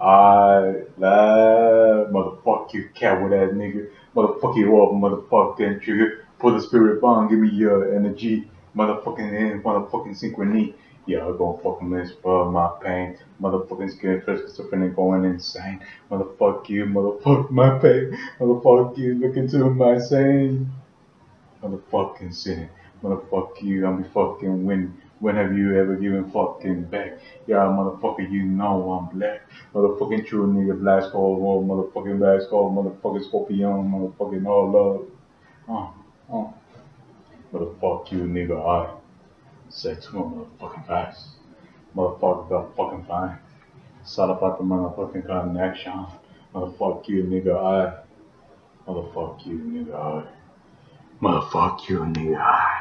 I love motherfuck you, coward ass nigga. Motherfuck you up, motherfucking trigger. Pull the spirit bomb, give me your energy. Motherfucking in, motherfucking synchrony. Yeah, I'm gonna fucking miss for my pain. Motherfucking skin first schizophrenic going insane. Motherfuck you, motherfuck my pain. Motherfuck you, look into my sane. Motherfucking sinning. Motherfuck you, I'm be fucking winning. When have you ever given fucking back? Yeah, motherfucker, you know I'm black. Motherfucking true nigga, black skull, oh, motherfucking black skull, motherfucking scorpion, motherfucking all love. Uh, uh. Motherfuck you, nigga, I. Sex my motherfucking face. Motherfucker got fucking fine. Sat up at the motherfucking connection. Motherfuck you, nigga, I. Motherfuck you, nigga, I. Motherfuck you, nigga, I.